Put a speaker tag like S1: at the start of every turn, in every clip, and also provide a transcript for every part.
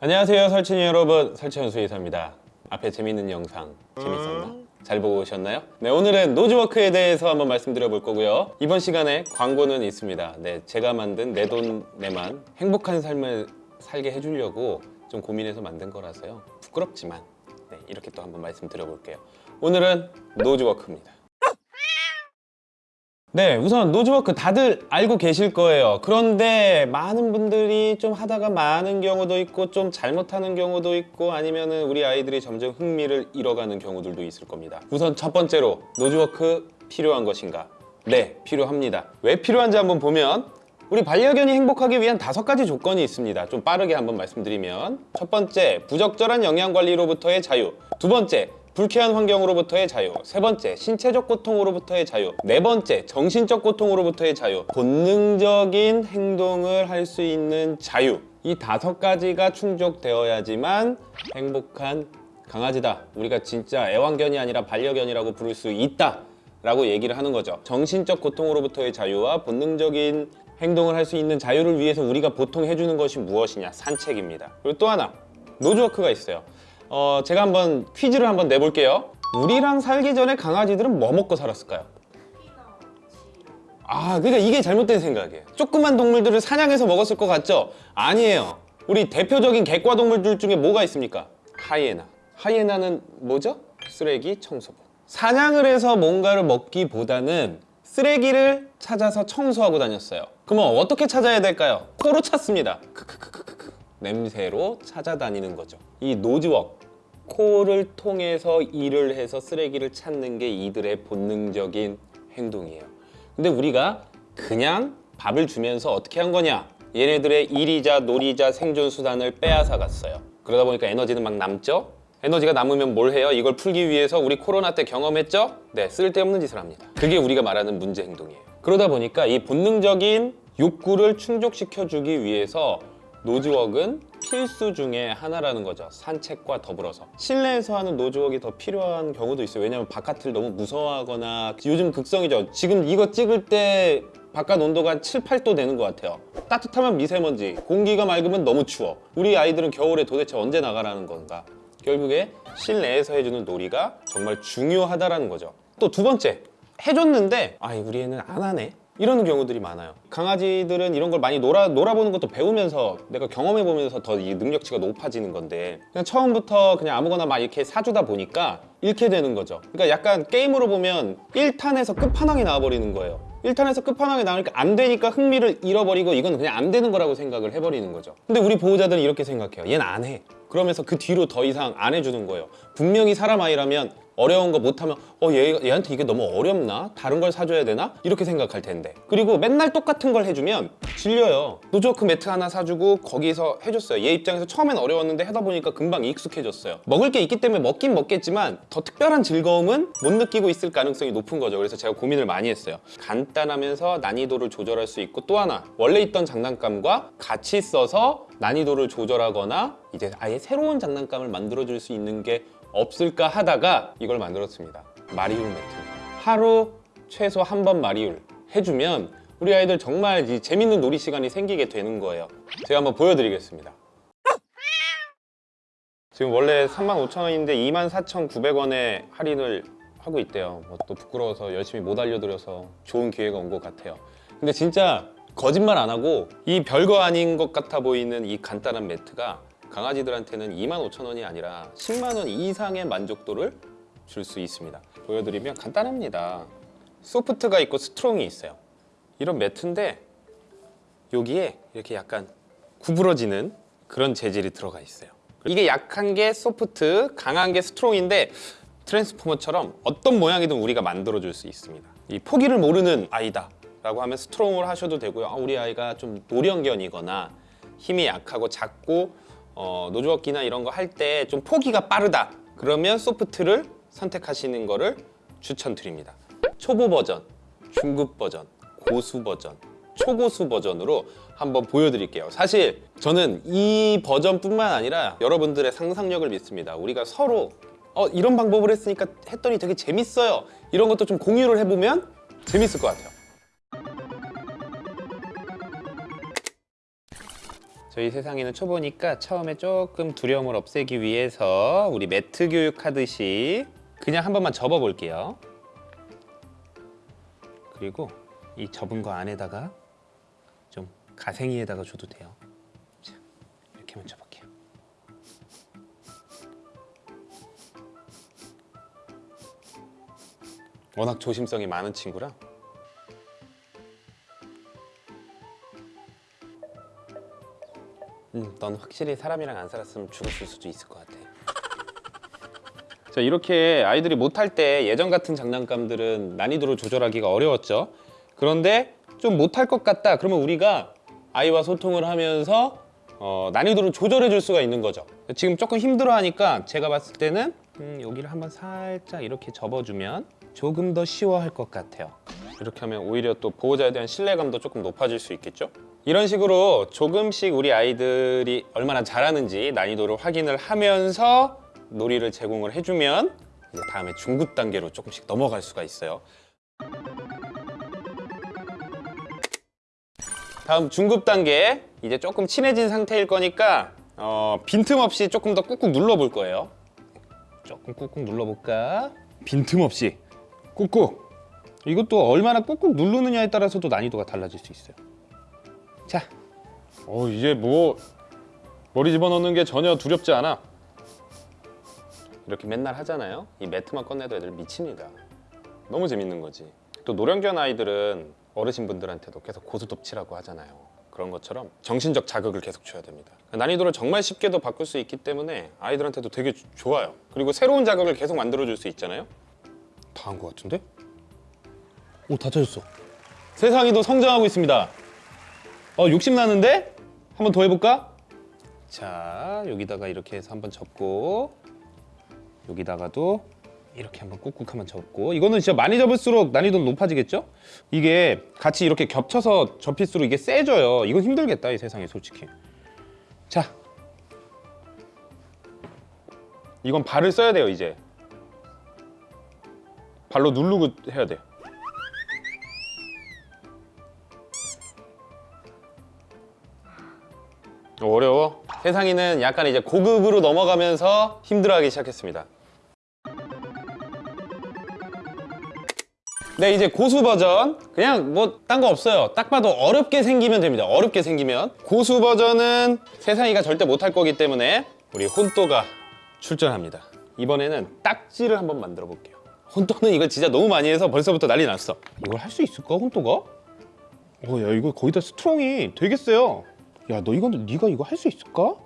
S1: 안녕하세요 설친이 여러분 설채현 수의사입니다 앞에 재밌는 영상 재밌었나? 잘 보고 오셨나요? 네 오늘은 nose work에 대해서 한번 말씀드려 볼 거고요. 이번 시간에 광고는 있습니다. 네 제가 만든 내돈내만 행복한 삶을 살게 해주려고 좀 고민해서 만든 거라서요. 부끄럽지만 네, 이렇게 또 한번 말씀드려 볼게요. 오늘은 nose work입니다 네, 우선 nose work 다들 알고 계실 거예요. 그런데 많은 분들이 좀 하다가 많은 경우도 있고 좀 잘못하는 경우도 있고 아니면 은 우리 아이들이 점점 흥미를 잃어가는 경우들도 있을 겁니다. 우선 첫 번째로 nose work 필요한 것인가? 네, 필요합니다. 왜 필요한지 한번 보면 우리 반려견이 행복하기 위한 다섯 가지 조건이 있습니다. 좀 빠르게 한번 말씀드리면 첫 번째, 부적절한 영양 관리로부터의 자유. 두 번째, 불쾌한 환경으로부터의 자유. 세 번째 신체적 고통으로부터의 자유. 네 번째 정신적 고통으로부터의 자유. 본능적인 행동을 할 수 있는 자유. 이 다섯 가지가 충족되어야지만 행복한 강아지다. 우리가 진짜 애완견이 아니라 반려견이라고 부를 수 있다. 라고 얘기를 하는 거죠. 정신적 고통으로부터의 자유와 본능적인 행동을 할 수 있는 자유를 위해서 우리가 보통 해주는 것이 무엇이냐? 산책입니다. 그리고 또 하나 노즈워크가 있어요 어, 제가 한번 퀴즈를 한번 내볼게요. 우리랑 살기 전에 강아지들은 뭐 먹고 살았을까요? 아, 그러니까 이게 잘못된 생각이에요. 조그만 동물들을 사냥해서 먹었을 것 같죠? 아니에요. 우리 대표적인 객과 동물들 중에 뭐가 있습니까? 하이에나. 하이에나는 뭐죠? 쓰레기 청소부. 사냥을 해서 뭔가를 먹기보다는 쓰레기를 찾아서 청소하고 다녔어요. 그러면 어떻게 찾아야 될까요? 코로 찾습니다. 크크크크크. 냄새로 찾아다니는 거죠. 이 노즈웍 코를 통해서 일을 해서 쓰레기를 찾는 게 이들의 본능적인 행동이에요. 근데 우리가 그냥 밥을 주면서 어떻게 한 거냐? 얘네들의 일이자 놀이자 생존 수단을 빼앗아 갔어요. 그러다 보니까 에너지는 막 남죠? 에너지가 남으면 뭘 해요? 이걸 풀기 위해서 우리 코로나 때 경험했죠? 네, 쓸데없는 짓을 합니다. 그게 우리가 말하는 문제 행동이에요. 그러다 보니까 이 본능적인 욕구를 충족시켜주기 위해서 노즈웍은 필수 중에 하나라는 거죠. 산책과 더불어서. 실내에서 하는 노즈웍이 더 필요한 경우도 있어요. 왜냐면 바깥을 너무 무서워하거나 요즘 극성이죠. 지금 이거 찍을 때 바깥 온도가 한 7, 8도 되는 것 같아요. 따뜻하면 미세먼지 공기가 맑으면 너무 추워. 우리 아이들은 겨울에 도대체 언제 나가라는 건가? 결국에 실내에서 해주는 놀이가 정말 중요하다라는 거죠. 또 두 번째 해줬는데 아 우리 애는 안 하네 이러는 경우들이 많아요. 강아지들은 이런 걸 많이 놀아, 놀아보는 것도 배우면서 내가 경험해보면서 더 이 능력치가 높아지는 건데 그냥 처음부터 그냥 아무거나 막 이렇게 사주다 보니까 잃게 되는 거죠. 그러니까 약간 게임으로 보면 1탄에서 끝판왕이 나와버리는 거예요. 1탄에서 끝판왕이 나오니까 안 되니까 흥미를 잃어버리고 이건 그냥 안 되는 거라고 생각을 해버리는 거죠. 근데 우리 보호자들은 이렇게 생각해요. 얘는 안해. 그러면서 그 뒤로 더 이상 안 해주는 거예요. 분명히 사람 아이라면 어려운 거 못하면 어 얘, 얘한테 이게 너무 어렵나? 다른 걸 사줘야 되나? 이렇게 생각할 텐데. 그리고 맨날 똑같은 걸 해주면 질려요. nose work 매트 하나 사주고 거기서 해줬어요. 얘 입장에서 처음엔 어려웠는데 하다 보니까 금방 익숙해졌어요. 먹을 게 있기 때문에 먹긴 먹겠지만 더 특별한 즐거움은 못 느끼고 있을 가능성이 높은 거죠. 그래서 제가 고민을 많이 했어요. 간단하면서 난이도를 조절할 수 있고 또 하나 원래 있던 장난감과 같이 써서 난이도를 조절하거나 이제 아예 새로운 장난감을 만들어줄 수 있는 게 없을까 하다가 이걸 만들었습니다. 마리울 매트입니다 하루 최소 한 번 마리울 해주면 우리 아이들 정말 이 재밌는 놀이 시간이 생기게 되는 거예요. 제가 한번 보여드리겠습니다. 지금 원래 35,000원인데 24,900원에 할인을 하고 있대요. 뭐 또 부끄러워서 열심히 못 알려드려서 좋은 기회가 온 것 같아요. 근데 진짜 거짓말 안 하고 이 별거 아닌 것 같아 보이는 이 간단한 매트가 강아지들한테는 25,000원이 아니라 10만 원 이상의 만족도를 줄 수 있습니다. 보여드리면 간단합니다. soft가 있고 strong이 있어요. 이런 매트인데 여기에 이렇게 약간 구부러지는 그런 재질이 들어가 있어요. 이게 약한 게 soft, 강한 게 strong인데 트랜스포머처럼 어떤 모양이든 우리가 만들어 줄 수 있습니다. 이 포기를 모르는 아이다 라고 하면 strong을 하셔도 되고요. 아, 우리 아이가 좀 노령견이거나 힘이 약하고 작고 어, 노즈워키나 이런 거 할 때 좀 포기가 빠르다 그러면 소프트를 선택하시는 거를 추천드립니다. 초보 버전, 중급 버전, 고수 버전, 초고수 버전으로 한번 보여드릴게요. 사실 저는 이 버전뿐만 아니라 여러분들의 상상력을 믿습니다. 우리가 서로 어, 이런 방법을 했으니까 했더니 되게 재밌어요. 이런 것도 좀 공유를 해보면 재밌을 것 같아요. 저희 세상에는 초보니까 처음에 조금 두려움을 없애기 위해서 우리 매트 교육 하듯이 그냥 한 번만 접어 볼게요. 그리고 이 접은 거 안에다가 좀 가생이에다가 줘도 돼요. 자, 이렇게만 접을게요. 워낙 조심성이 많은 친구라 음, 넌 확실히 사람이랑 안 살았으면 죽었을 수도 있을 것 같아. 자, 이렇게 아이들이 못할 때 예전 같은 장난감들은 난이도를 조절하기가 어려웠죠. 그런데 좀 못할 것 같다. 그러면 우리가 아이와 소통을 하면서 어, 난이도를 조절해 줄 수가 있는 거죠. 지금 조금 힘들어 하니까 제가 봤을 때는 음, 여기를 한번 살짝 이렇게 접어주면 조금 더 쉬워할 것 같아요. 이렇게 하면 오히려 또 보호자에 대한 신뢰감도 조금 높아질 수 있겠죠? 이런 식으로 조금씩 우리 아이들이 얼마나 잘하는지 난이도를 확인을 하면서 놀이를 제공을 해주면 다음에 중급 단계로 조금씩 넘어갈 수가 있어요. 다음 중급 단계 이제 조금 친해진 상태일 거니까 어, 빈틈없이 조금 더 꾹꾹 눌러볼 거예요. 조금 꾹꾹 눌러볼까? 빈틈없이 꾹꾹. 이것도 얼마나 꾹꾹 누르느냐에 따라서도 난이도가 달라질 수 있어요. 자, 어 이제 뭐 머리 집어넣는 게 전혀 두렵지 않아. 이렇게 맨날 하잖아요. 이 매트만 꺼내도 애들 미칩니다. 너무 재밌는 거지. 또 노령견 아이들은 어르신분들한테도 계속 고스톱치라고 하잖아요. 그런 것처럼 정신적 자극을 계속 줘야 됩니다. 난이도를 정말 쉽게도 바꿀 수 있기 때문에 아이들한테도 되게 주- 좋아요. 그리고 새로운 자극을 계속 만들어줄 수 있잖아요. 다 한 것 같은데? 오, 다 찾았어. 세상이 더 성장하고 있습니다. 어, 욕심 나는데? 한 번 더 해볼까? 자, 여기다가 이렇게 해서 한번 접고 여기다가도 이렇게 한번 꾹꾹 한번 접고 이거는 진짜 많이 접을수록 난이도는 높아지겠죠? 이게 같이 이렇게 겹쳐서 접힐수록 이게 세져요. 이건 힘들겠다 이 세상에 솔직히. 자, 이건 발을 써야 돼요 이제. 발로 누르고 해야 돼. 어려워. 세상이는 약간 이제 고급으로 넘어가면서 힘들어하기 시작했습니다. 네 이제 고수 버전. 그냥 뭐 딴 거 없어요. 딱 봐도 어렵게 생기면 됩니다. 어렵게 생기면. 고수 버전은 세상이가 절대 못할 거기 때문에 우리 혼또가 출전합니다. 이번에는 딱지를 한번 만들어 볼게요. 혼또는 이거 진짜 너무 많이 해서 벌써부터 난리 났어. 이걸 할 수 있을까 혼또가? 어야 이거 거의 다 스트롱이 되게 세요 야 너 이건 네가 이거 할 수 있을까?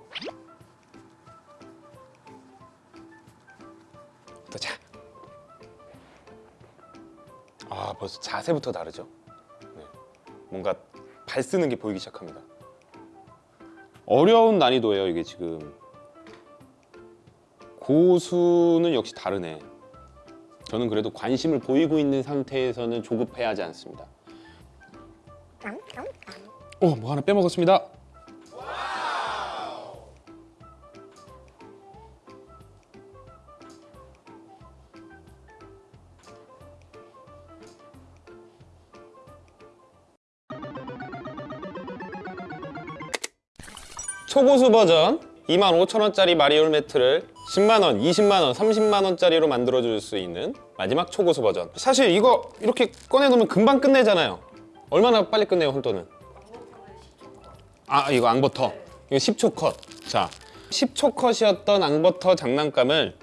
S1: 자아 벌써 자세부터 다르죠? 네. 뭔가 발 쓰는 게 보이기 시작합니다. 어려운 난이도예요 이게 지금. 고수는 역시 다르네. 저는 그래도 관심을 보이고 있는 상태에서는 조급해하지 않습니다. 어, 뭐 하나 빼먹었습니다. 초고수 버전 25,000원짜리 마리올 매트를 10만원, 20만원, 30만원짜리로 만들어줄 수 있는 마지막 초고수 버전. 사실 이거 이렇게 꺼내놓으면 금방 끝내잖아요. 얼마나 빨리 끝내요 혼또는? 아 이거 앙버터. 이거 10초 컷자 10초 컷이었던 앙버터 장난감을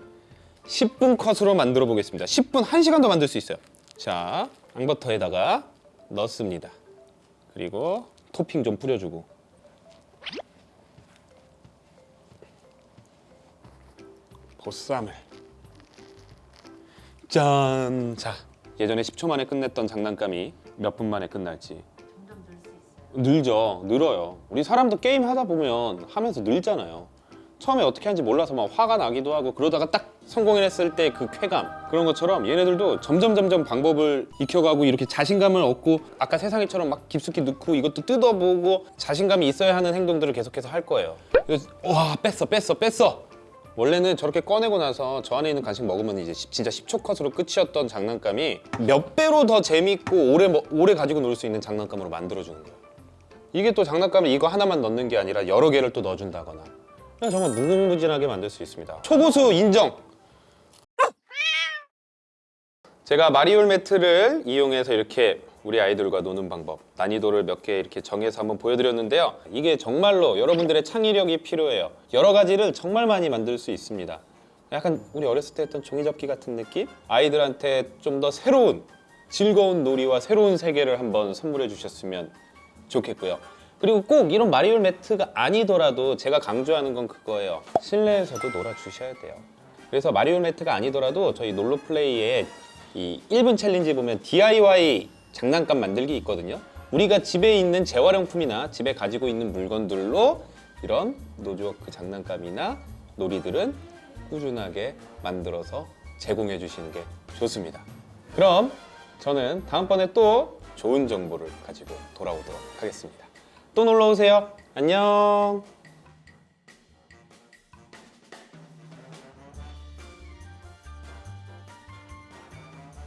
S1: 10분 컷으로 만들어 보겠습니다. 10분 1시간도 만들 수 있어요. 자 앙버터에다가 넣습니다. 그리고 토핑 좀 뿌려주고 보쌈을 짠! 자, 예전에 10초 만에 끝냈던 장난감이 몇 분 만에 끝날지
S2: 점점 늘 수 있어요.
S1: 늘죠, 늘어요. 우리 사람도 게임 하다 보면 하면서 늘잖아요. 처음에 어떻게 하는지 몰라서 막 화가 나기도 하고 그러다가 딱 성공했을 때 그 쾌감 그런 것처럼 얘네들도 점점 점점 방법을 익혀가고 이렇게 자신감을 얻고 아까 세상이처럼 막 깊숙이 넣고 이것도 뜯어보고 자신감이 있어야 하는 행동들을 계속해서 할 거예요. 그래서 와 뺐어 뺐어 뺐어 원래는 저렇게 꺼내고 나서 저 안에 있는 간식 먹으면 이제 십- 진짜 10초 컷으로 끝이었던 장난감이 몇 배로 더 재밌고 오래 먹- 오래 가지고 놀 수 있는 장난감으로 만들어주는 거예요. 이게 또 장난감을 이거 하나만 넣는 게 아니라 여러 개를 또 넣어준다거나 그냥 정말 무궁무진하게 만들 수 있습니다. 초고수 인정. 제가 마리올 매트를 이용해서 이렇게 우리 아이들과 노는 방법 난이도를 몇 개 이렇게 정해서 한번 보여드렸는데요. 이게 정말로 여러분들의 창의력이 필요해요. 여러 가지를 정말 많이 만들 수 있습니다. 약간 우리 어렸을 때 했던 종이접기 같은 느낌? 아이들한테 좀 더 새로운 즐거운 놀이와 새로운 세계를 한번 선물해 주셨으면 좋겠고요. 그리고 꼭 이런 마리올 매트가 아니더라도 제가 강조하는 건 그거예요. 실내에서도 놀아주셔야 돼요. 그래서 마리오 매트가 아니더라도 저희 놀러 플레이에 이 1분 challenge 보면 DIY 장난감 만들기 있거든요. 우리가 집에 있는 재활용품이나 집에 가지고 있는 물건들로 이런 nose work 장난감이나 놀이들은 꾸준하게 만들어서 제공해 주시는 게 좋습니다. 그럼 저는 다음번에 또 좋은 정보를 가지고 돌아오도록 하겠습니다. 또 놀러 오세요. 안녕.